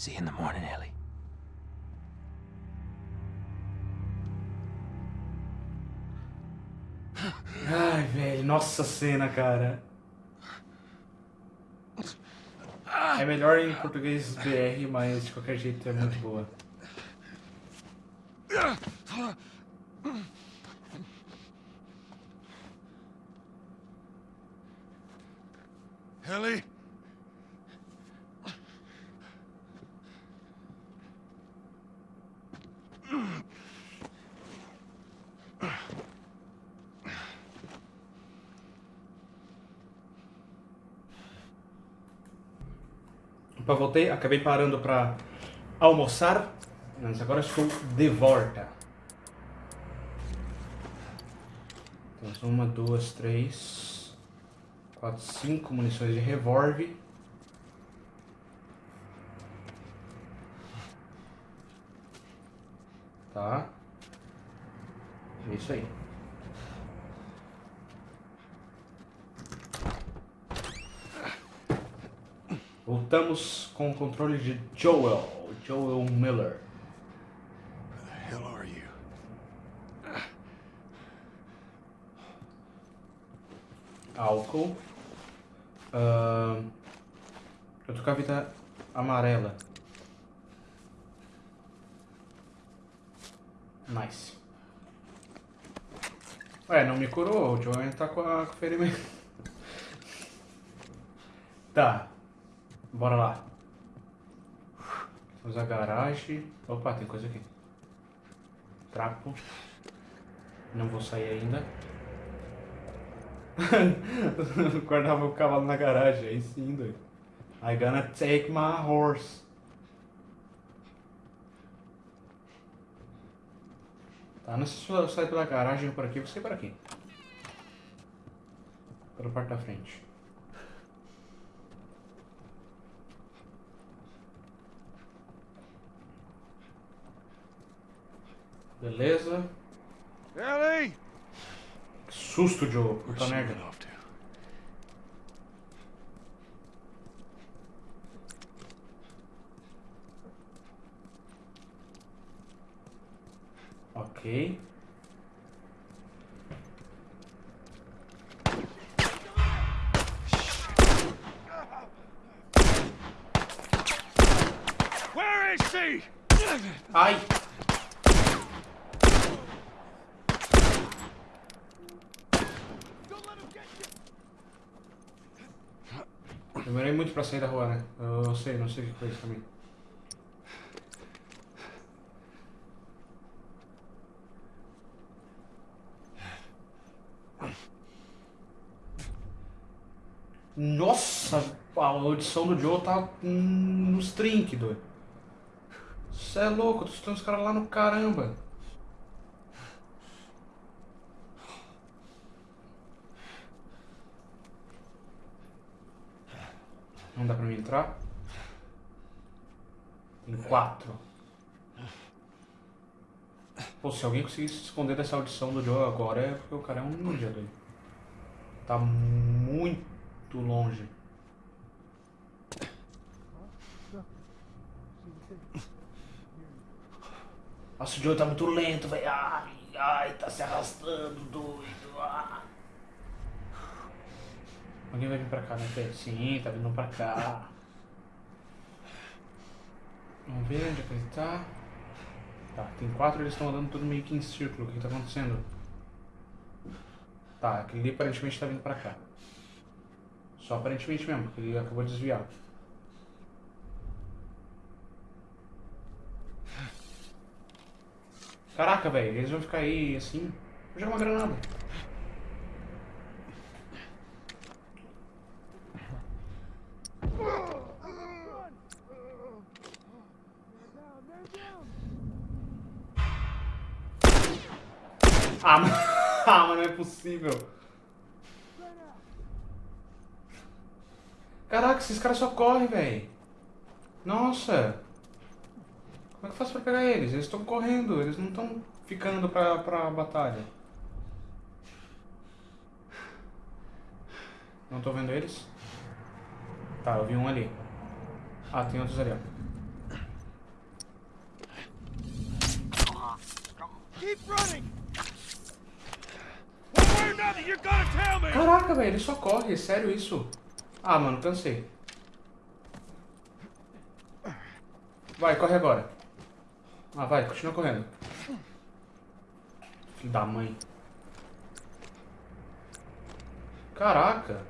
See you in the morning, Ellie. Ai, velho, nossa cena, cara. É melhor em português BR, mas de qualquer jeito é muito boa. Ellie? Opa, voltei, acabei parando pra almoçar, mas agora estou de volta. Temos uma, duas, três, quatro, cinco munições de revólver. Tá. É isso aí. Voltamos com o controle de Joel, Joel Miller. Where the hell are you? Álcool. Ahn, eu tô com a vida amarela. Nice. Ué, não me curou, o Joel tá com a ferimento. Tá. Bora lá. Vamos a garagem. Opa, tem coisa aqui. Trapo. Não vou sair ainda. Guardava o cavalo na garagem, aí sim, doido. I gonna take my horse. Tá, não sei se eu sair pela garagem ou por aqui, sair por aqui. Pela parte da frente. Beleza. Ellie! Que susto, Joe. Puta merda. Ok. Where is she? Ai! Muito pra sair da rua, né? Eu sei, não sei o que foi isso também. Nossa, a audição do Joe tá hum, nos trinques, doido. Você é louco, tu tem os caras lá no caramba. Não dá pra mim entrar? Tem quatro. Pô, se alguém conseguir se esconder dessa audição do Joe agora é porque o cara é um ninja, doido. Tá muito longe. Nossa, o Joe tá muito lento, velho. Ai, ai, tá se arrastando, doido. Ah. Alguém vai vir pra cá, né? Sim, tá vindo pra cá. Vamos ver onde é que ele tá. Tá, tem quatro, eles estão andando tudo meio que em círculo. O que, que tá acontecendo? Tá, aquele ali aparentemente tá vindo pra cá. Só aparentemente mesmo, porque ele acabou de desviar. Caraca, velho, eles vão ficar aí assim. Vou jogar uma granada. possível. Caraca, esses caras só correm, velho. Nossa. Como é que eu faço pra pegar eles? Eles estão correndo, eles não estão ficando pra, pra batalha. Não tô vendo eles? Tá, eu vi um ali. Ah, tem outros ali, ó. Keep running! Caraca, velho, ele só corre, sério isso? Ah, mano, cansei. Vai, corre agora. Ah, vai, continua correndo. Filho da mãe. Caraca.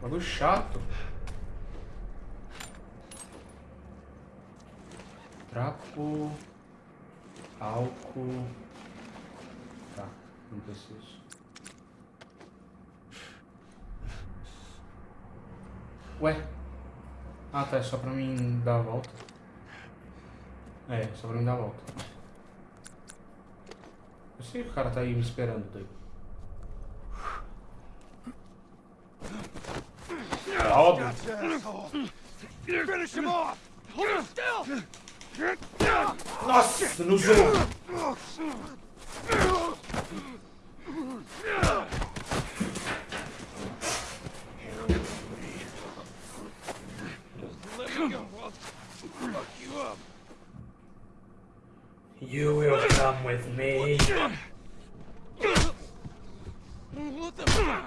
Bagulho chato. Trapo. Álcool. Tá, não preciso. Ué? Ah tá, é só pra mim dar a volta. É, só pra mim dar a volta. Eu sei que o cara tá aí me esperando daí. Óbvio. Gotcha, asshole! Finish you up! You will come with me. What the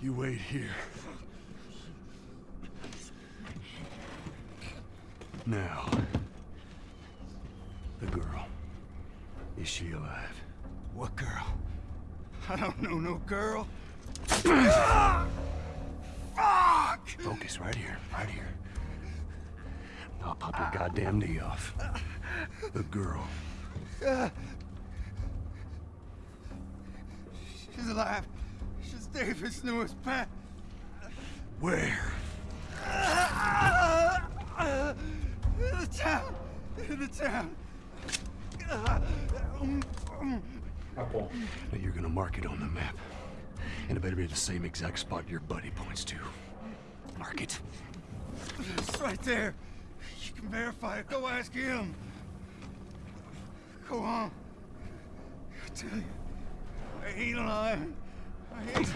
You wait here. Now, the girl. Is she alive? What girl? I don't know no girl. Fuck! Focus right here, right here. I'll pop your ah, goddamn knee off. The girl. She's alive. She's David's newest pet. Where? In the town. In the town. Tá bom. Now you're gonna mark it on the map. And it better be the same exact spot your buddy points to. Mark it. It's right there. You can verify it. Go ask him. Go on. I tell you, I ain't lying. I ain't.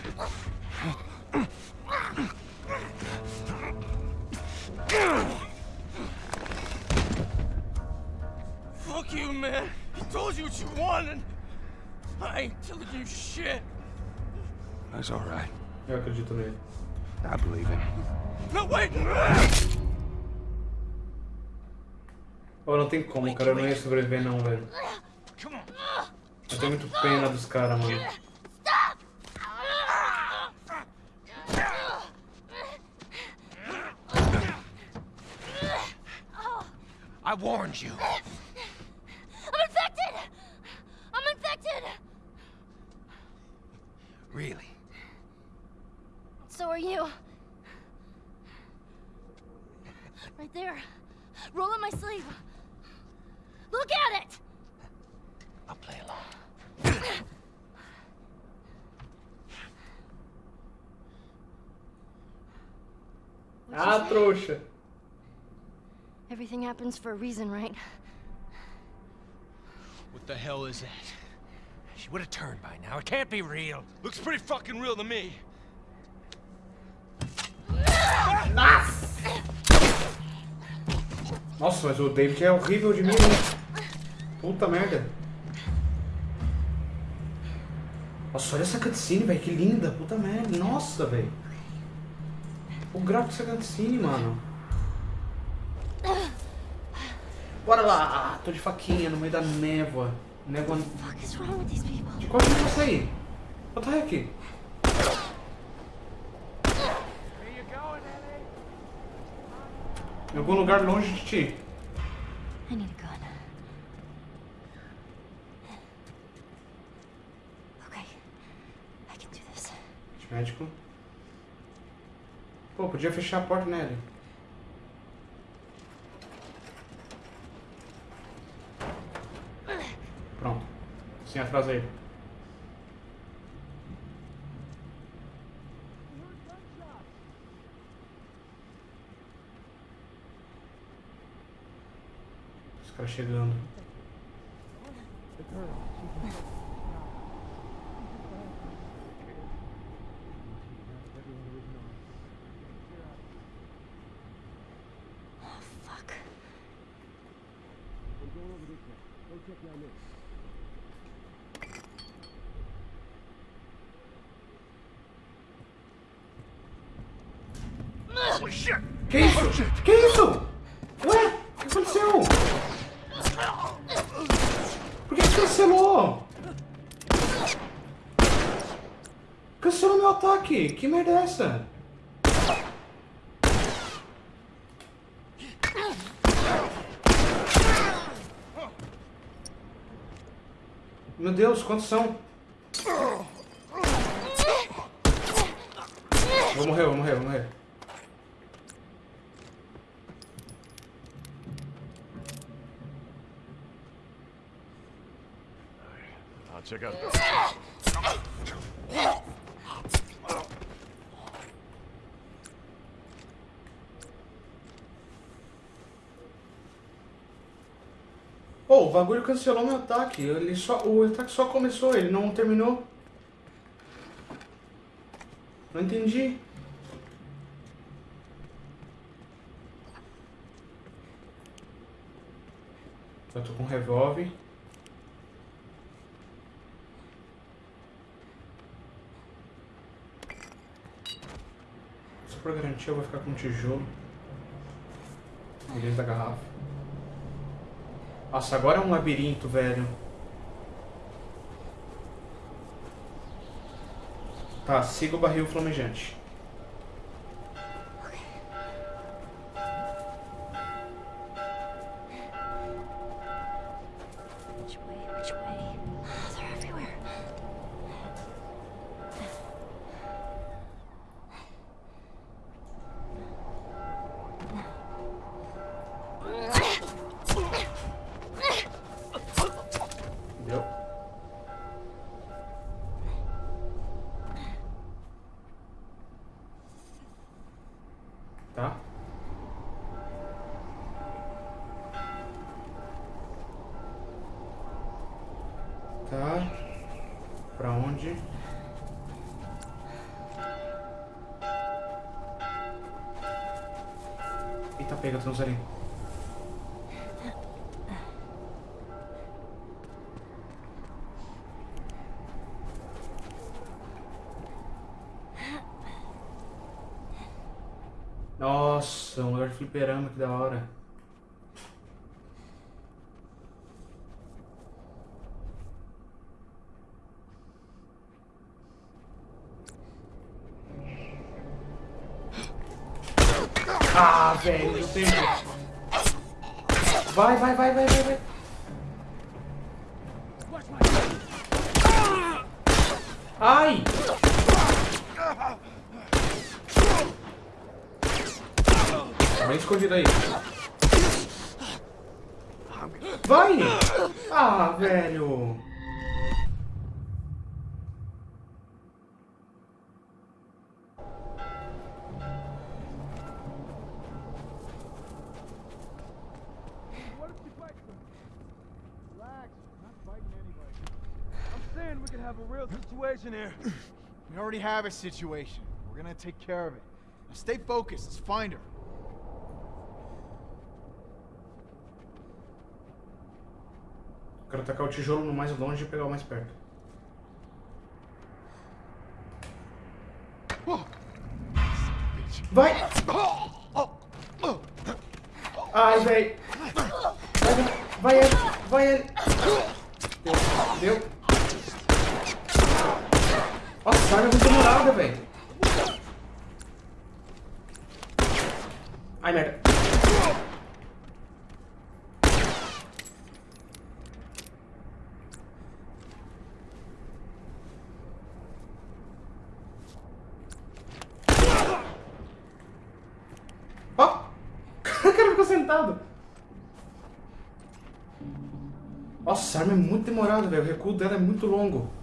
Fuck you, man. He told you what you wanted. I ain't telling you shit. That's all right. Eu acredito nele. I believe it. No, wait! Oh, não tem como, cara. Eu não ia sobreviver não, velho. Come on. Eu tenho muito pena dos caras, mano. I warned you. I'm infected! I'm infected! Really? So are you. Right there. Roll up my sleeve. Look at it! I'll play along. What'd you Ah, say? trouxa. Everything happens for a reason, right? What the hell is that? She would have turned by now. It can't be real. Looks pretty fucking real to me. Nossa, mas o David é horrível de mim, né? Puta merda. Nossa, olha essa cutscene, velho. Que linda. Puta merda. Nossa, velho. O gráfico dessa cutscene, mano. Bora lá. Ah, tô de faquinha no meio da névoa. Névoa... De qual que eu sair? What the heck? Em algum lugar longe de ti. I need a gun. Okay. I can do this. Médico. Pô, podia fechar a porta nele. Sem atrás aí. Os caras chegando. Que isso? Que isso? Ué, o que aconteceu? Por que cancelou? Cancelou meu ataque. Que merda é essa? Meu Deus, quantos são? Vou morrer, vou morrer, vou morrer. Out. Pô, o bagulho cancelou meu ataque. Ele só, o ataque só começou, ele não terminou. Não entendi. Eu tô com um revólver. Só pra garantir, eu vou ficar com um tijolo. Vez da garrafa. Nossa, agora é um labirinto, velho. Tá, siga o barril flamejante. Ali. Nossa, um lugar de fliperama, que da hora. Ah, velho, não tem jeito. Vai, vai, vai, vai, vai, vai. Ai! Tá escondido aí. Vai! Ah, velho! Have a real situation here. We already have a situation. We're gonna take care of it. Now stay focused. Let's find her. Quero tacar o tijolo no mais longe e pegar o mais perto. Vai! Ai, velho! Vai, vai ele! Vai ele! Deu! Deu! Nossa, a arma é muito demorada, velho! Ai, merda! Ó! O cara ficou sentado. Nossa, a arma é muito demorada, velho. O recuo dela é muito longo.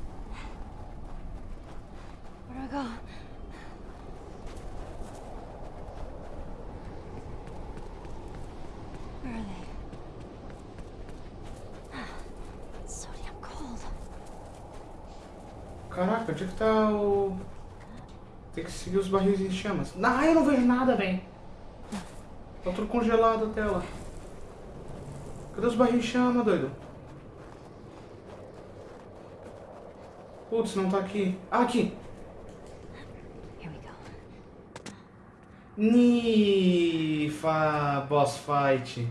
conseguir os barris em chamas. não eu não vejo nada, velho. Tá tudo congelado a tela. Cadê os barris em chama, doido? Putz, não tá aqui. Ah, aqui! Nifa, boss fight.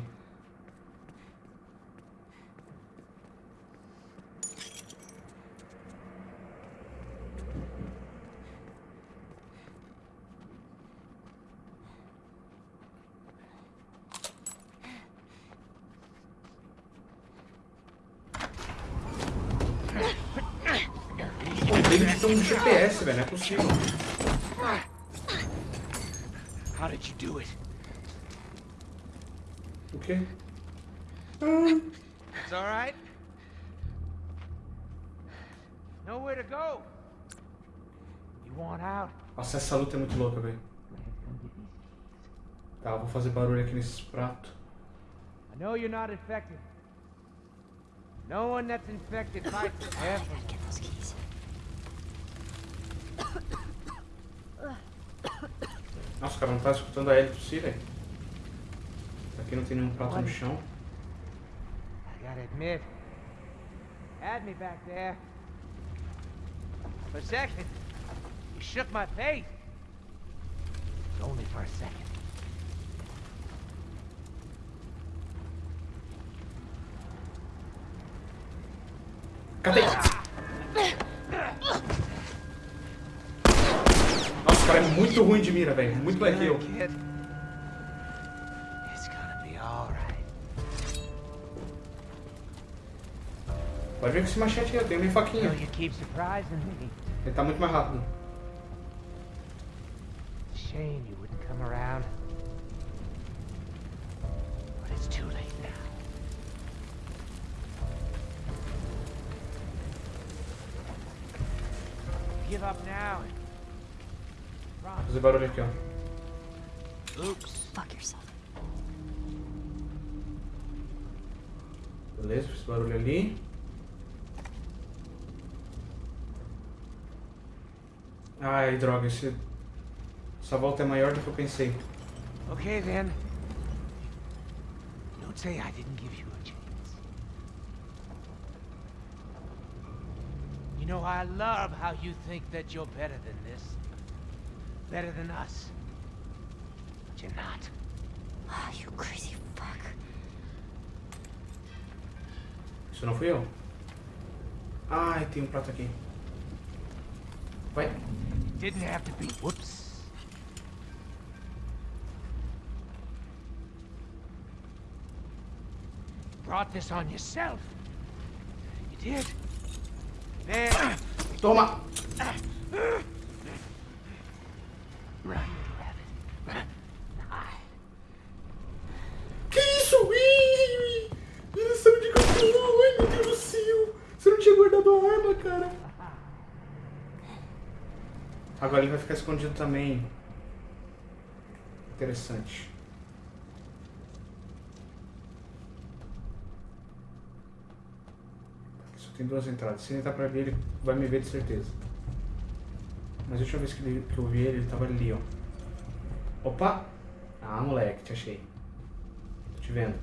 GPS, velho, não é possível. How did you do it? O quê? It's all right. Nowhere to go. You want out? Nossa, essa luta é muito louca, velho. Tá, eu vou fazer barulho aqui nesses pratos. I know you're not infected. No one that's infected fights ever. Nossa, cara, não tá escutando a Ellie velho. Aqui não tem nenhum prato no chão. I gotta admit, had me back there. For a second, you shook my faith. Only for a second. Cadê? Nossa, cara, é muito ruim de mira, velho. Muito mais que eu. Pode ver com esse machete aí, eu tenho minha faquinha. Ele tá muito mais rápido. Shame you wouldn't come around. Barulho aqui, ó. Oops. Fuck yourself. Beleza, fiz barulho ali. Ai, droga, esse... essa volta é maior do que eu pensei. Okay then. Don't say I didn't give you a chance. You know, I love how you think that you're better than this. Better than us. But you're not. Ah, you crazy fuck. Isso não fui eu. Ai, tem um prato aqui. Vai. Didn't have to be. Whoops. Brought this on yourself. You did. There. Toma! Agora ele vai ficar escondido também. Interessante. Aqui só tem duas entradas. Se ele entrar pra ali, ele vai me ver de certeza. Mas a última vez que, ele- que eu vi ele, ele tava ali, ó. Opa! Ah, moleque, te achei. Tô te vendo.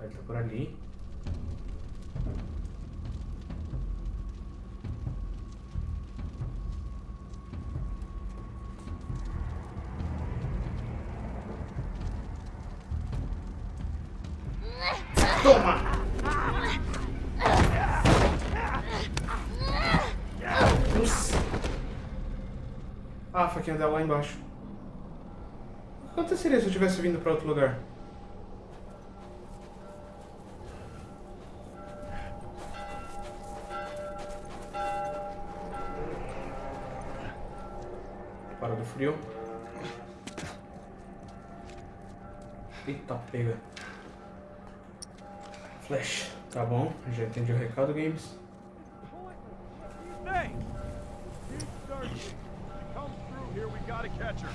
Ele tá por ali. Ah, a faquinha dela lá embaixo. O que aconteceria se eu tivesse vindo pra outro lugar? Para do frio. Eita, pega. Flash. Tá bom, já entendi o recado, Games. Here, we gotta catch her.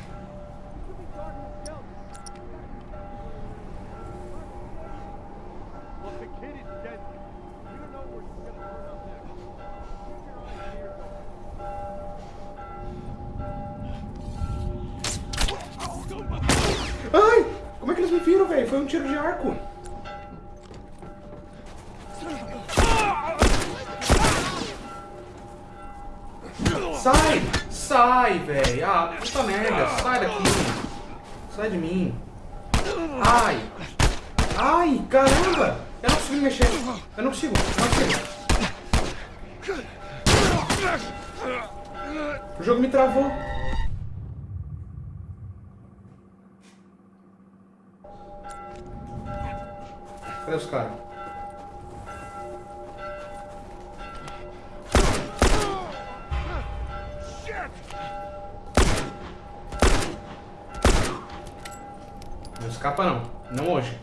Look, the kid is dead. We don't know where gonna turn up next. Ai! Como é que eles me viram, velho? Foi um tiro de arco. Sai! Sai, velho! Ah, puta merda! Sai daqui! Sai de mim! Ai! Ai, caramba! Eu não consigo me mexer! Eu não consigo! Não consigo! O jogo me travou! Cadê os caras? Não escapa não. Não hoje.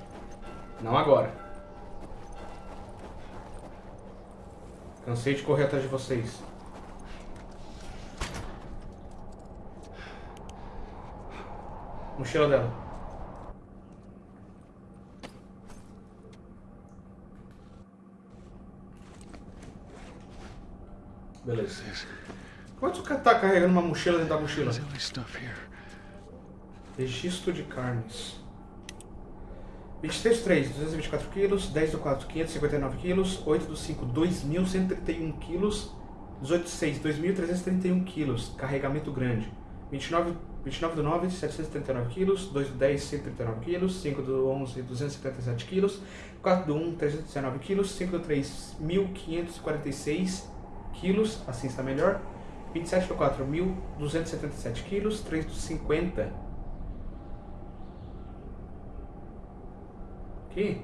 Não agora. Cansei de correr atrás de vocês. Mochila dela. Beleza. Você tá carregando uma mochila dentro da mochila? Registro de carnes. 23 do 3, 224 quilos. 10 do 4, 559 quilos. 8 do 5, 2.131 quilos. 18 do 6, 2.331 quilos. Carregamento grande. 29, 29 do 9, 739 quilos. 2 do 10, 139 quilos. 5 do 11, 277 quilos. 4 do 1, 319 quilos. 5 do 3, 1.546 quilos. Assim está melhor. 27 do 4, 1.277 quilos. 3 do 50. Aqui.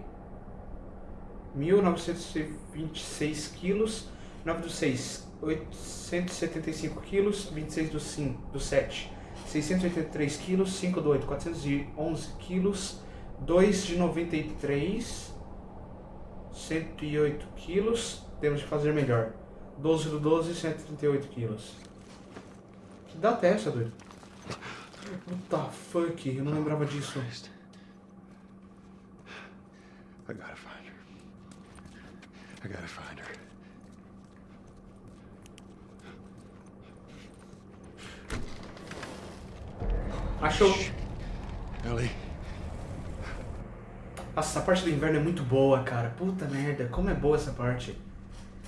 1.926 quilos. 9 do 6, 875 quilos. 26 do 5, do 7, 683 quilos. 5 do 8, 411 quilos. 2 de 93, 108 quilos. Temos que fazer melhor. 12 do 12, 138 quilos. Que data é essa, doido? What the fuck? Eu não lembrava disso. Christ. I gotta find her. I gotta find her. Achou. Ellie, Nossa, essa parte do inverno é muito boa, cara. Puta merda, como é boa essa parte.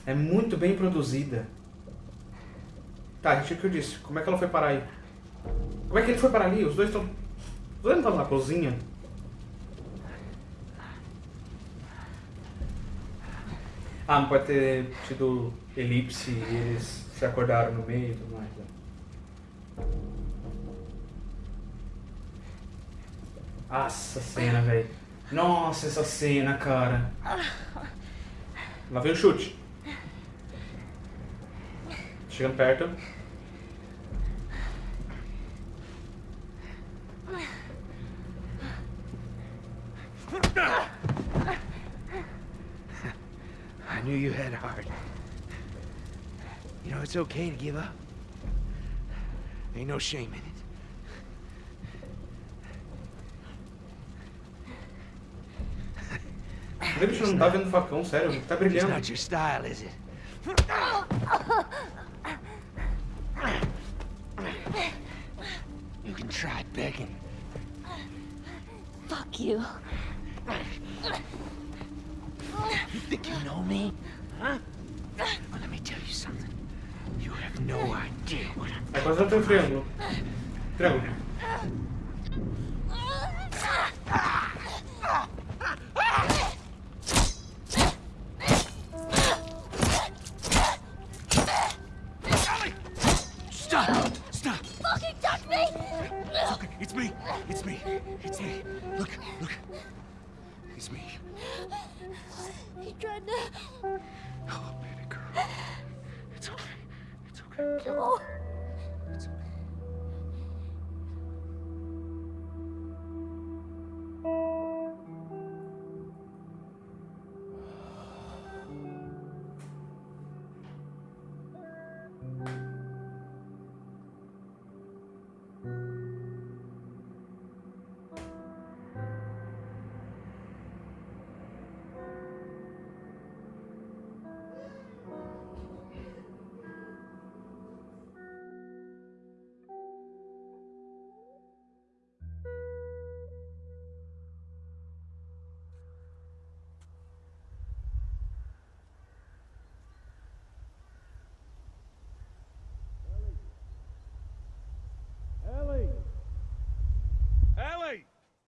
É muito bem produzida. Tá, gente, o que eu disse? Como é que ela foi parar aí? Como é que ele foi parar ali? Os dois estão... Os dois não estavam na cozinha? Ah, não pode ter tido elipse e eles se acordaram no meio e tudo mais. né? Nossa cena, velho. Nossa, essa cena, cara. Lá vem o chute. Chegando perto. I knew you had heart. You know, it's okay to give up. Ain't no shame in it. O bicho não tá vendo o facão, sério. Tá It's not your style, is it? You can try begging. Fuck you. You think you know me? Huh? Well, let me tell you something. You have no idea what I'm É quase até um triângulo.